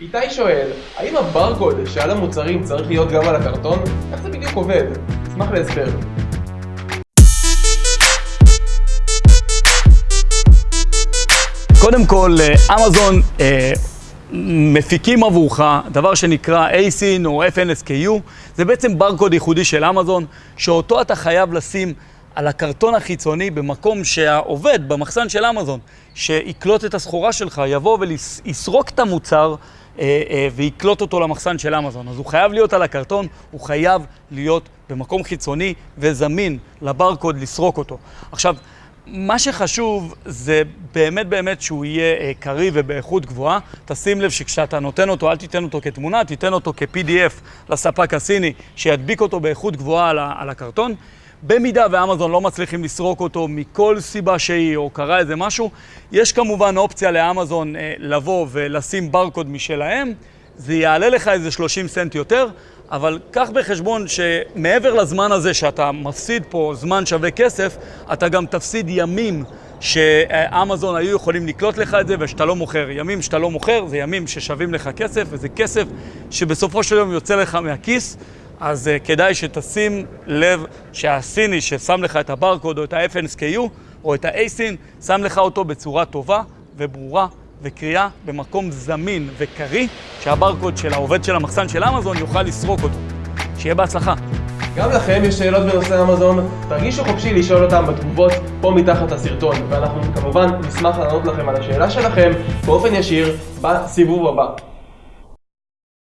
איתי שואל, האם הברקוד שעל המוצרים צריך להיות גם על הקרטון? איך זה בדיוק עובד? אשמח להסבר. קודם כל, אה, אמזון אה, מפיקים עבורך דבר שנקרא ASIN או FNSKU, זה בעצם ברקוד ייחודי של אמזון, שאותו אתה חייב לשים על הקרטון החיצוני במקום שהעובד במחסן של אמזון, שיקלוט את הסחורה שלך, יבוא ויסרוק את המוצר אה, אה, ויקלוט אותו למחסן של אמזון. אז הוא חייב להיות על הקרטון, הוא חייב להיות במקום חיצוני וזמין לברקוד לסרוק אותו. עכשיו, מה שחשוב זה באמת באמת שהוא יהיה אה, קריא ובאיכות גבוהה. תשים לב שכשאתה נותן אותו, אל תיתן אותו כתמונה, תיתן אותו כ-PDF לספק הסיני, שידביק אותו באיכות גבוהה על, על הקרטון. במידה ואמזון לא מצליחים לסרוק אותו מכל סיבה שהיא, או קרה איזה משהו, יש כמובן אופציה לאמזון אה, לבוא ולשים ברקוד משלהם. זה יעלה לך איזה 30 סנט יותר, אבל קח בחשבון שמעבר לזמן הזה שאתה מפסיד פה זמן שווה כסף, אתה גם תפסיד ימים שאמזון היו יכולים לקלוט לך את זה ושאתה לא מוכר. ימים שאתה לא מוכר זה ימים ששווים לך כסף, וזה כסף שבסופו של יום יוצא לך מהכיס. אז uh, כדאי שתשים לב שהסיני ששם לך את הברקוד או את ה-FNSKU או את ה-ASIN, שם לך אותו בצורה טובה וברורה וקריאה במקום זמין וקריא, שהברקוד של העובד של המחסן של אמזון יוכל לסרוק אותו. שיהיה בהצלחה. גם לכם יש שאלות בנושא אמזון, תרגישו חופשי לשאול אותם בתגובות פה מתחת לסרטון, ואנחנו כמובן נשמח לענות לכם על השאלה שלכם באופן ישיר בסיבוב הבא.